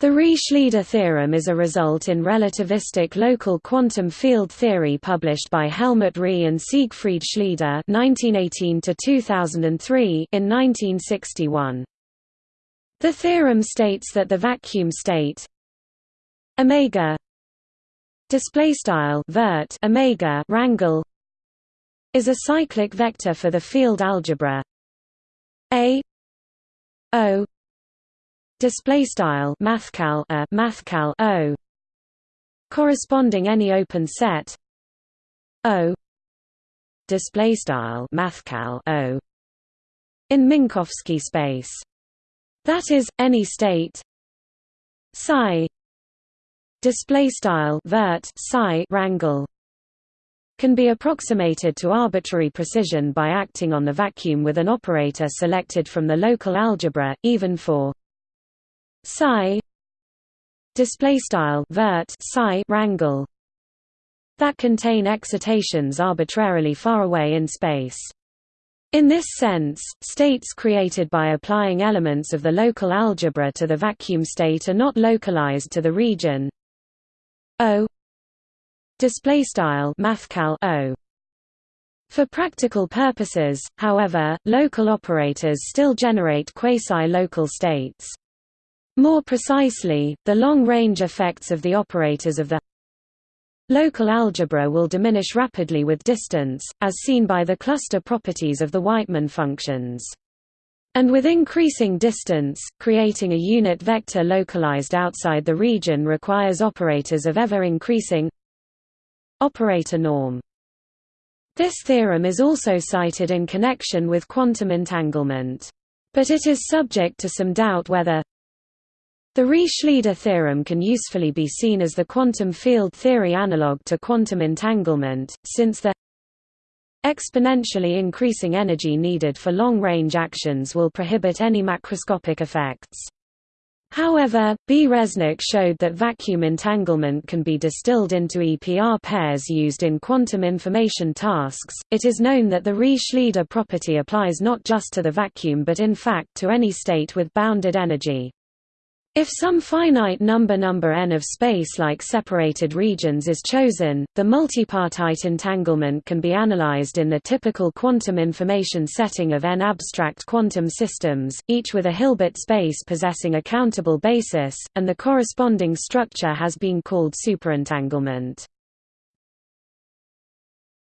The Reeh-Schlieder theorem is a result in relativistic local quantum field theory published by Helmut Reeh and Siegfried Schlieder (1918–2003) in 1961. The theorem states that the vacuum state omega display style vert omega rangle is a cyclic vector for the field algebra a o display style mathcal a mathcal o. Corresponding any open set o. Display style mathcal o. In Minkowski space. That is any state psi. Display style vert psi rangle can be approximated to arbitrary precision by acting on the vacuum with an operator selected from the local algebra even for psi display style vert psi rangle that contain excitations arbitrarily far away in space. In this sense, states created by applying elements of the local algebra to the vacuum state are not localized to the region. O display style mathcal O. For practical purposes, however, local operators still generate quasi-local states. More precisely, the long-range effects of the operators of the local algebra will diminish rapidly with distance, as seen by the cluster properties of the Wightman functions. And with increasing distance, creating a unit vector localized outside the region requires operators of ever-increasing operator norm. This theorem is also cited in connection with quantum entanglement. But it is subject to some doubt whether the Reeh-Schlieder theorem can usefully be seen as the quantum field theory analog to quantum entanglement, since the exponentially increasing energy needed for long-range actions will prohibit any macroscopic effects. However, B. Reznik showed that vacuum entanglement can be distilled into EPR pairs used in quantum information tasks. It is known that the Reeh-Schlieder property applies not just to the vacuum but in fact to any state with bounded energy. If some finite number number n of space-like separated regions is chosen, the multipartite entanglement can be analyzed in the typical quantum information setting of n abstract quantum systems, each with a Hilbert space possessing a countable basis, and the corresponding structure has been called superentanglement.